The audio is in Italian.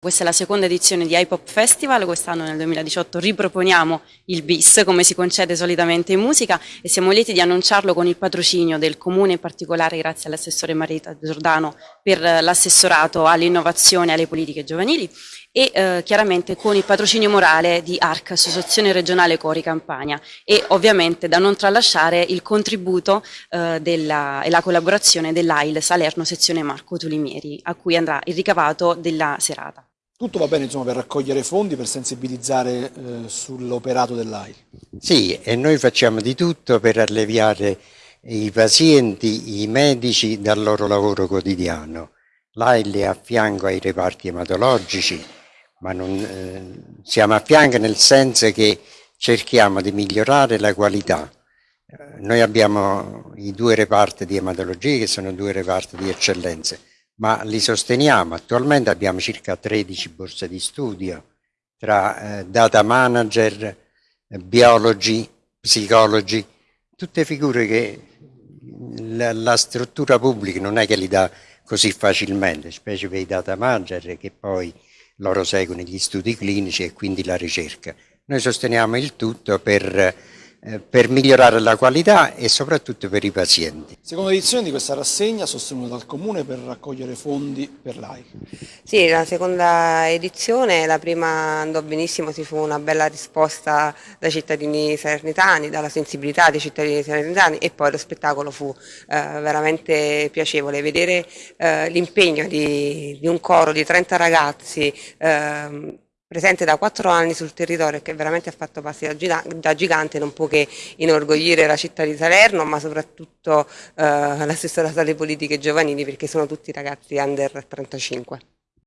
Questa è la seconda edizione di iPop Festival, quest'anno nel 2018 riproponiamo il bis come si concede solitamente in musica e siamo lieti di annunciarlo con il patrocinio del Comune, in particolare grazie all'assessore Marita Giordano per l'assessorato all'innovazione e alle politiche giovanili e eh, chiaramente con il patrocinio morale di ARC, Associazione Regionale Cori Campania e ovviamente da non tralasciare il contributo eh, della, e la collaborazione dell'AIL Salerno sezione Marco Tulimieri a cui andrà il ricavato della serata. Tutto va bene insomma, per raccogliere fondi, per sensibilizzare eh, sull'operato dell'AIL? Sì, e noi facciamo di tutto per alleviare i pazienti, i medici dal loro lavoro quotidiano. L'AIL è a fianco ai reparti ematologici, ma non, eh, siamo a fianco nel senso che cerchiamo di migliorare la qualità. Eh, noi abbiamo i due reparti di ematologia che sono due reparti di eccellenze ma li sosteniamo. Attualmente abbiamo circa 13 borse di studio tra eh, data manager, biologi, psicologi, tutte figure che la, la, struttura pubblica non è che li dà così facilmente, specie per i data manager che poi loro seguono gli studi clinici e quindi la ricerca. Noi sosteniamo il tutto per per migliorare la qualità e soprattutto per i pazienti. Seconda edizione di questa rassegna sostenuta dal Comune per raccogliere fondi per l'AI. Sì, la seconda edizione, la prima andò benissimo, ci fu una bella risposta dai cittadini salernitani, dalla sensibilità dei cittadini salernitani e poi lo spettacolo fu eh, veramente piacevole. Vedere eh, l'impegno di, di, un coro di 30 ragazzi eh, presente da quattro anni sul territorio e che veramente ha fatto passi da, gigante non può che inorgogliere la città di Salerno ma soprattutto eh, l'assessorato alle politiche giovanili perché sono tutti ragazzi under 35.